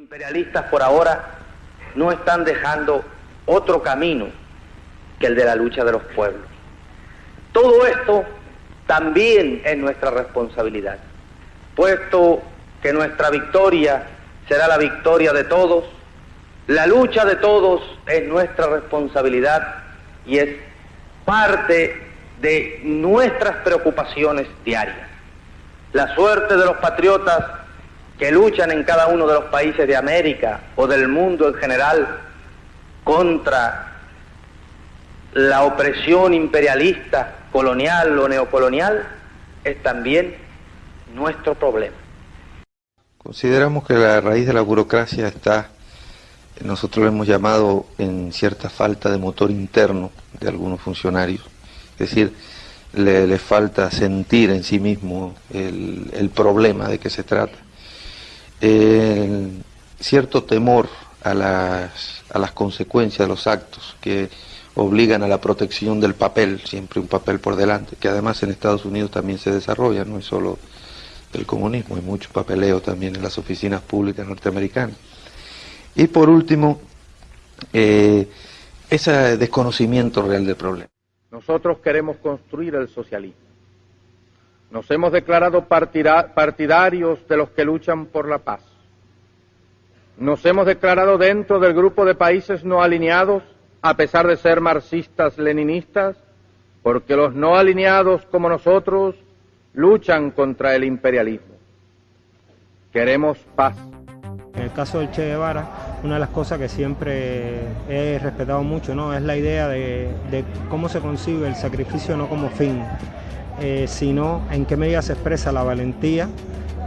imperialistas por ahora no están dejando otro camino que el de la lucha de los pueblos. Todo esto también es nuestra responsabilidad, puesto que nuestra victoria será la victoria de todos, la lucha de todos es nuestra responsabilidad y es parte de nuestras preocupaciones diarias. La suerte de los patriotas que luchan en cada uno de los países de América o del mundo en general contra la opresión imperialista, colonial o neocolonial, es también nuestro problema. Consideramos que la raíz de la burocracia está, nosotros lo hemos llamado en cierta falta de motor interno de algunos funcionarios, es decir, le, falta sentir en sí mismo el, el problema de que se trata cierto temor a las, a las consecuencias de los actos que obligan a la protección del papel, siempre un papel por delante, que además en Estados Unidos también se desarrolla, no es solo el comunismo, hay mucho papeleo también en las oficinas públicas norteamericanas. Y por último, eh, ese desconocimiento real del problema. Nosotros queremos construir el socialismo nos hemos declarado partidarios de los que luchan por la paz. Nos hemos declarado dentro del grupo de países no alineados, a pesar de ser marxistas-leninistas, porque los no alineados como nosotros luchan contra el imperialismo. Queremos paz. En el caso del Che Guevara, una de las cosas que siempre he respetado mucho ¿no? es la idea de, de cómo se concibe el sacrificio no como fin, eh, sino en qué medida se expresa la valentía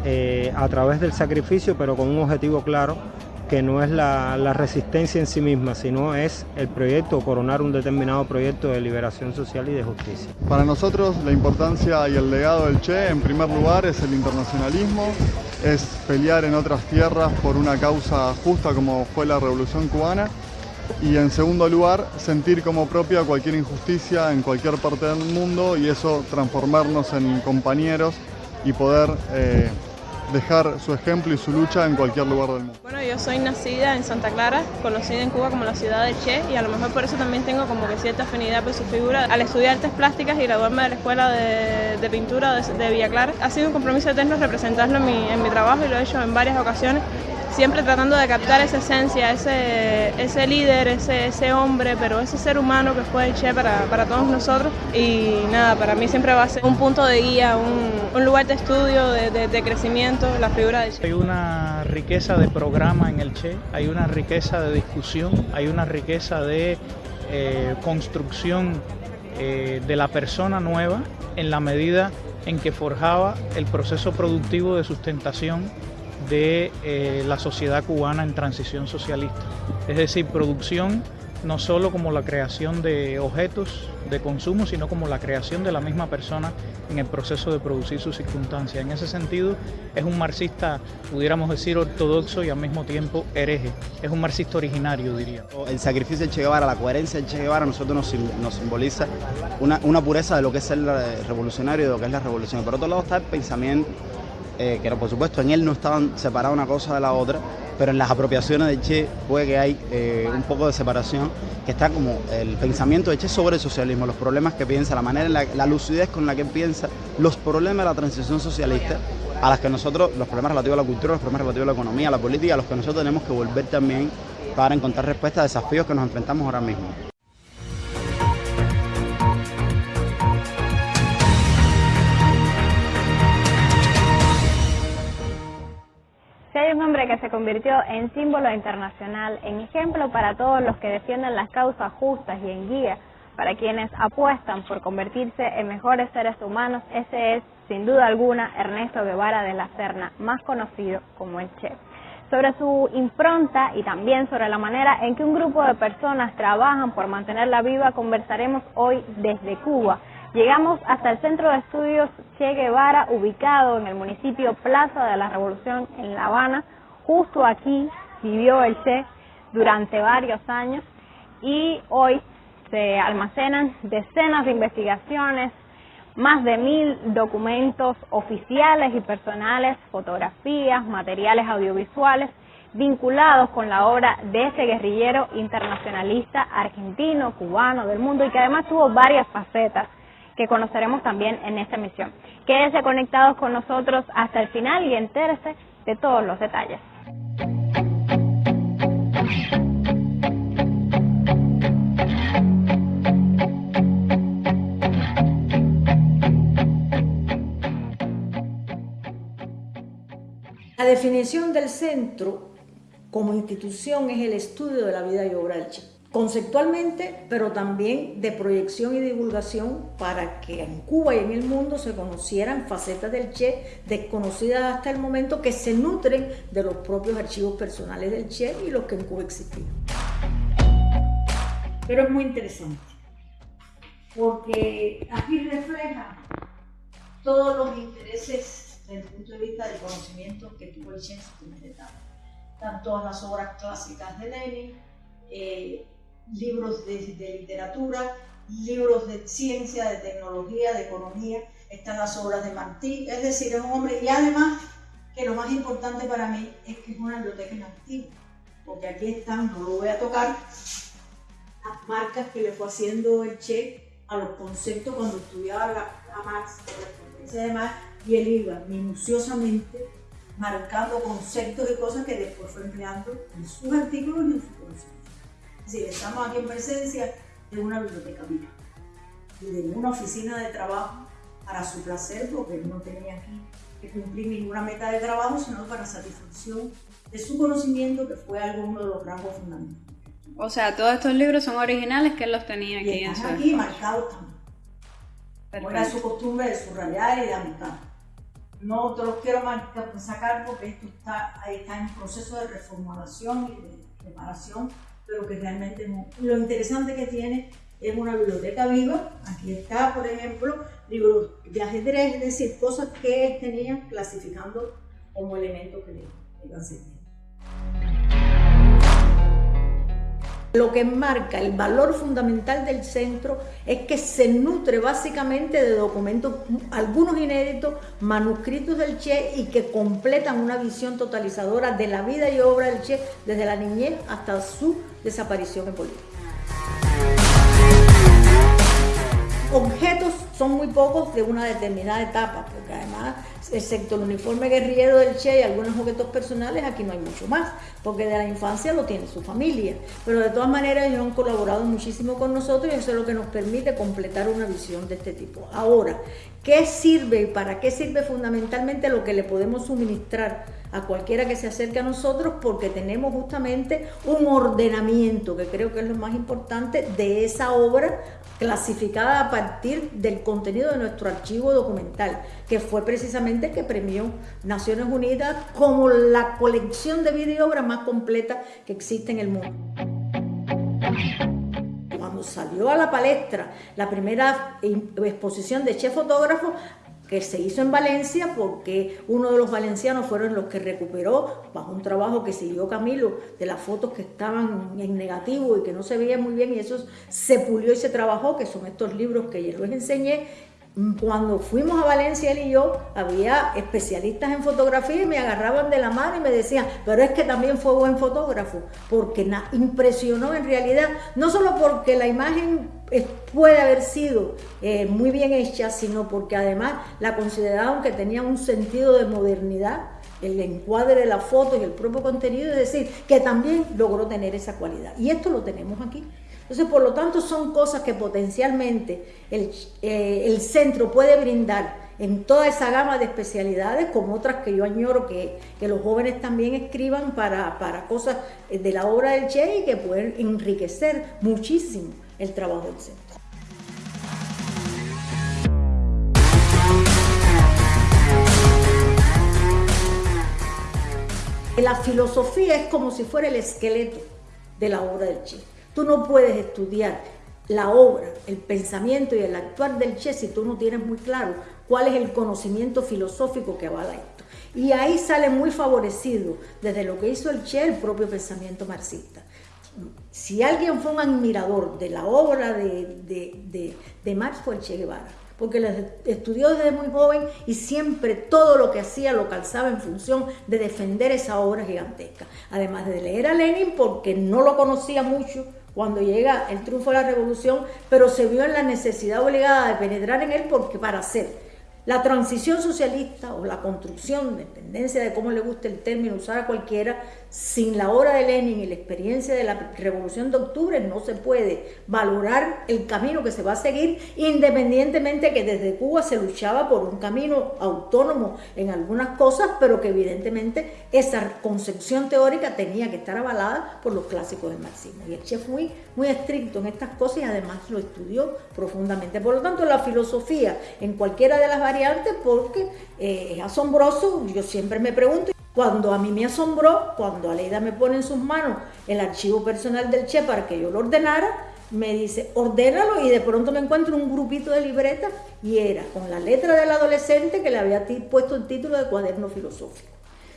eh, a través del sacrificio, pero con un objetivo claro, que no es la, resistencia en sí misma, sino es el proyecto, coronar un determinado proyecto de liberación social y de justicia. Para nosotros la importancia y el legado del Che, en primer lugar, es el internacionalismo, es pelear en otras tierras por una causa justa como fue la Revolución Cubana, y en segundo lugar sentir como propia cualquier injusticia en cualquier parte del mundo y eso transformarnos en compañeros y poder eh, dejar su ejemplo y su lucha en cualquier lugar del mundo. Bueno, yo soy nacida en Santa Clara, conocida en Cuba como la ciudad de Che y a lo mejor por eso también tengo como que cierta afinidad por su figura. Al estudiar artes plásticas y graduarme de la escuela de, pintura de, de, Villa Clara, ha sido un compromiso eterno representarlo en mi, en mi trabajo y lo he hecho en varias ocasiones siempre tratando de captar esa esencia, ese, ese líder, ese, ese hombre, pero ese ser humano que fue el Che para, para, todos nosotros. Y nada, para mí siempre va a ser un punto de guía, un, un lugar de estudio, de, de, crecimiento, la figura de Che. Hay una riqueza de programa en el Che, hay una riqueza de discusión, hay una riqueza de eh, construcción eh, de la persona nueva en la medida en que forjaba el proceso productivo de sustentación de eh, la sociedad cubana en transición socialista. Es decir, producción no solo como la creación de objetos de consumo, sino como la creación de la misma persona en el proceso de producir sus circunstancias. En ese sentido, es un marxista, pudiéramos decir, ortodoxo y al mismo tiempo hereje. Es un marxista originario, diría. El sacrificio del Che Guevara, la coherencia del Che Guevara, a nosotros nos, simboliza una, una, pureza de lo que es el revolucionario y de lo que es la revolución. Por otro lado está el pensamiento eh, que por supuesto en él no estaban separadas una cosa de la otra, pero en las apropiaciones de Che puede que hay eh, un poco de separación, que está como el pensamiento de Che sobre el socialismo, los problemas que piensa, la manera, la, la lucidez con la que piensa, los problemas de la transición socialista, a las que nosotros, los problemas relativos a la cultura, los problemas relativos a la economía, a la política, a los que nosotros tenemos que volver también para encontrar respuestas a desafíos que nos enfrentamos ahora mismo. Un hombre que se convirtió en símbolo internacional, en ejemplo para todos los que defienden las causas justas y en guía para quienes apuestan por convertirse en mejores seres humanos, ese es, sin duda alguna, Ernesto Guevara de la Serna, más conocido como el Che. Sobre su impronta y también sobre la manera en que un grupo de personas trabajan por mantenerla viva, conversaremos hoy desde Cuba Llegamos hasta el Centro de Estudios Che Guevara, ubicado en el municipio Plaza de la Revolución en La Habana. Justo aquí vivió el Che durante varios años y hoy se almacenan decenas de investigaciones, más de mil documentos oficiales y personales, fotografías, materiales audiovisuales vinculados con la obra de este guerrillero internacionalista argentino, cubano, del mundo y que además tuvo varias facetas que conoceremos también en esta emisión. Quédense conectados con nosotros hasta el final y entérese de todos los detalles. La definición del centro como institución es el estudio de la vida y obra del Che. Conceptualmente, pero también de proyección y divulgación para que en Cuba y en el mundo se conocieran facetas del Che desconocidas hasta el momento que se nutren de los propios archivos personales del Che y los que en Cuba existían. Pero es muy interesante, porque aquí refleja todos los intereses desde el punto de vista del conocimiento que tuvo el Che en su primera etapa. Todas las obras clásicas de Lenin, eh, libros de, literatura, libros de ciencia, de tecnología, de economía, están las obras de Martí, es decir, es un hombre, y además que lo más importante para mí es que es una biblioteca inactiva, porque aquí están, no lo voy a tocar, las marcas que le fue haciendo el Che a los conceptos cuando estudiaba a Marx, de Marx, y él iba minuciosamente marcando conceptos y cosas que después fue empleando en sus artículos y en su conocimiento. Es decir, estamos aquí en presencia de una biblioteca viva y de una oficina de trabajo para su placer, porque él no tenía aquí que cumplir ninguna meta de trabajo, sino para satisfacción de su conocimiento, que fue algo uno de los rasgos fundamentales. O sea, todos estos libros son originales que él los tenía aquí y están aquí marcados también. Como era su costumbre de subrayar y de anotar. No te los quiero sacar porque esto está, está en proceso de reformulación y de preparación, pero que realmente Lo interesante que tiene es una biblioteca viva. Aquí está, por ejemplo, libros de ajedrez, es decir, cosas que él tenía clasificando como elementos que le iban sirviendo. Lo que marca el valor fundamental del centro es que se nutre básicamente de documentos, algunos inéditos, manuscritos del Che y que completan una visión totalizadora de la vida y obra del Che desde la niñez hasta su desaparición en Bolivia. Objetos son muy pocos de una determinada etapa, porque además, excepto el uniforme guerrillero del Che y algunos objetos personales, aquí no hay mucho más, porque de la infancia lo tiene su familia. Pero de todas maneras, ellos han colaborado muchísimo con nosotros y eso es lo que nos permite completar una visión de este tipo. Ahora, ¿qué sirve y para qué sirve fundamentalmente lo que le podemos suministrar? a cualquiera que se acerque a nosotros porque tenemos justamente un ordenamiento, que creo que es lo más importante, de esa obra clasificada a partir del contenido de nuestro archivo documental, que fue precisamente que premió Naciones Unidas como la colección de video obra más completa que existe en el mundo. Cuando salió a la palestra la primera exposición de chef fotógrafo, que se hizo en Valencia porque uno de los valencianos fueron los que recuperó, bajo un trabajo que siguió Camilo, de las fotos que estaban en negativo y que no se veían muy bien, y eso se pulió y se trabajó, que son estos libros que yo les enseñé, cuando fuimos a Valencia él y yo, había especialistas en fotografía y me agarraban de la mano y me decían, pero es que también fue buen fotógrafo, porque impresionó en realidad, no solo porque la imagen puede haber sido eh, muy bien hecha, sino porque además la consideraban que tenía un sentido de modernidad, el encuadre de la foto y el propio contenido, es decir, que también logró tener esa cualidad. Y esto lo tenemos aquí. Entonces, por lo tanto, son cosas que potencialmente el, eh, centro puede brindar en toda esa gama de especialidades, como otras que yo añoro que, los jóvenes también escriban para, para, cosas de la obra del Che y que pueden enriquecer muchísimo el trabajo del centro. La filosofía es como si fuera el esqueleto de la obra del Che. Tú no puedes estudiar la obra, el pensamiento y el actuar del Che si tú no tienes muy claro cuál es el conocimiento filosófico que avala esto. Y ahí sale muy favorecido desde lo que hizo el Che el propio pensamiento marxista. Si alguien fue un admirador de la obra de, de, Marx fue el Che Guevara, porque la estudió desde muy joven y siempre todo lo que hacía lo calzaba en función de defender esa obra gigantesca. Además de leer a Lenin, porque no lo conocía mucho cuando llega el triunfo de la revolución, pero se vio en la necesidad obligada de penetrar en él porque para hacer la transición socialista o la construcción, de tendencia de cómo le guste el término, usar a cualquiera, sin la obra de Lenin y la experiencia de la Revolución de Octubre no se puede valorar el camino que se va a seguir, independientemente que desde Cuba se luchaba por un camino autónomo en algunas cosas, pero que evidentemente esa concepción teórica tenía que estar avalada por los clásicos del marxismo. Y el chef muy, muy estricto en estas cosas y además lo estudió profundamente. Por lo tanto, la filosofía en cualquiera de las variantes, porque eh, es asombroso, yo siempre me pregunto, cuando a mí me asombró, cuando Aleida me pone en sus manos el archivo personal del Che para que yo lo ordenara, me dice, ordénalo y de pronto me encuentro un grupito de libretas y era con la letra del adolescente que le había puesto el título de cuaderno filosófico.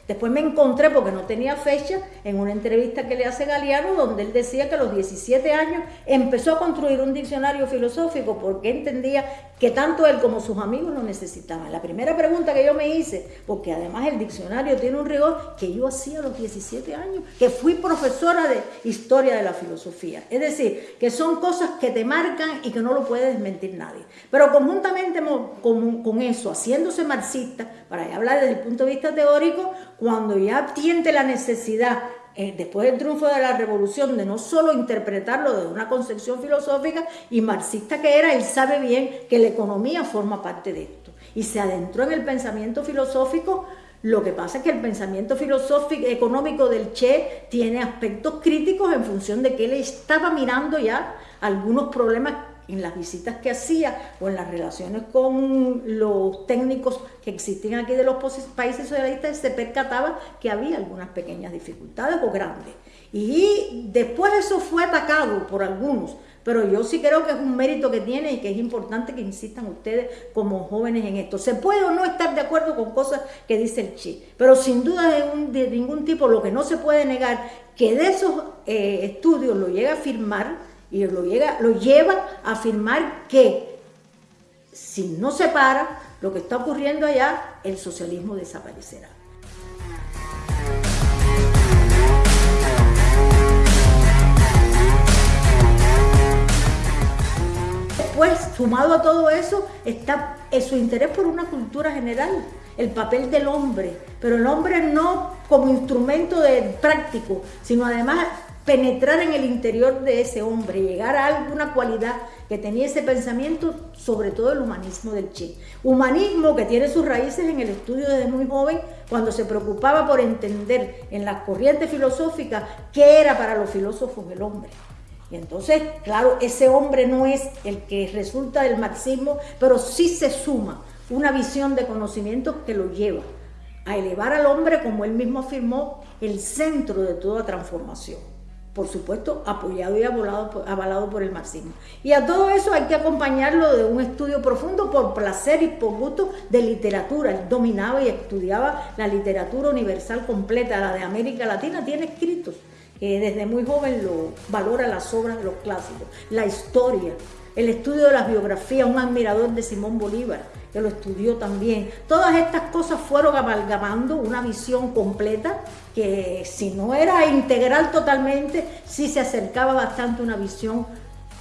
Después me encontré, porque no tenía fecha, en una entrevista que le hace Galeano, donde él decía que a los 17 años empezó a construir un diccionario filosófico porque entendía que tanto él como sus amigos lo necesitaban. La primera pregunta que yo me hice, porque además el diccionario tiene un rigor que yo hacía a los 17 años, que fui profesora de historia de la filosofía. Es decir, que son cosas que te marcan y que no lo puede desmentir nadie. Pero conjuntamente con, eso, haciéndose marxista, para hablar desde el punto de vista teórico, cuando ya tiene la necesidad, eh, después del triunfo de la revolución, de no solo interpretarlo desde una concepción filosófica y marxista que era, él sabe bien que la economía forma parte de esto. Y se adentró en el pensamiento filosófico lo que pasa es que el pensamiento filosófico económico del Che tiene aspectos críticos en función de que él estaba mirando ya algunos problemas en las visitas que hacía o en las relaciones con los técnicos que existían aquí de los países socialistas, se percataba que había algunas pequeñas dificultades o grandes. Y después eso fue atacado por algunos, pero yo sí creo que es un mérito que tiene y que es importante que insistan ustedes como jóvenes en esto. Se puede o no estar de acuerdo con cosas que dice el Che, pero sin duda de, ningún tipo lo que no se puede negar que de esos eh, estudios lo llega a firmar y lo, llega, lo lleva a afirmar que si no se para lo que está ocurriendo allá, el socialismo desaparecerá. Después, sumado a todo eso, está su interés por una cultura general, el papel del hombre, pero el hombre no como instrumento de práctico, sino además penetrar en el interior de ese hombre, llegar a alguna cualidad que tenía ese pensamiento, sobre todo el humanismo del Che. Humanismo que tiene sus raíces en el estudio desde muy joven, cuando se preocupaba por entender en las corrientes filosóficas qué era para los filósofos el hombre. Y entonces, claro, ese hombre no es el que resulta del marxismo, pero sí se suma una visión de conocimiento que lo lleva a elevar al hombre, como él mismo afirmó, el centro de toda transformación por supuesto, apoyado y avalado, por el marxismo. Y a todo eso hay que acompañarlo de un estudio profundo por placer y por gusto de literatura. Él dominaba y estudiaba la literatura universal completa, la de América Latina, tiene escritos. desde muy joven lo valora las obras de los clásicos, la historia, el estudio de las biografías, un admirador de Simón Bolívar, que lo estudió también. Todas estas cosas fueron amalgamando una visión completa que si no era integral totalmente, sí se acercaba bastante una visión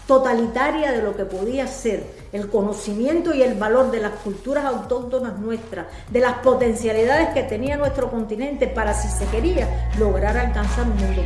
totalitaria de lo que podía ser el conocimiento y el valor de las culturas autóctonas nuestras, de las potencialidades que tenía nuestro continente para, si se quería, lograr alcanzar un mundo.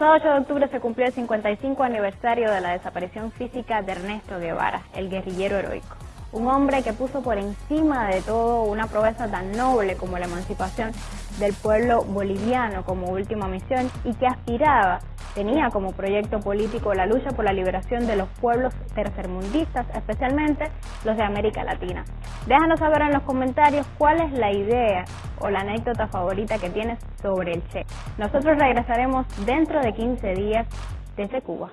Pasado 8 de octubre se cumplió el 55 aniversario de la desaparición física de Ernesto Guevara, el guerrillero heroico. Un hombre que puso por encima de todo una proeza tan noble como la emancipación del pueblo boliviano como última misión y que aspiraba tenía como proyecto político la lucha por la liberación de los pueblos tercermundistas, especialmente los de América Latina. Déjanos saber en los comentarios cuál es la idea o la anécdota favorita que tienes sobre el Che. Nosotros regresaremos dentro de 15 días desde Cuba.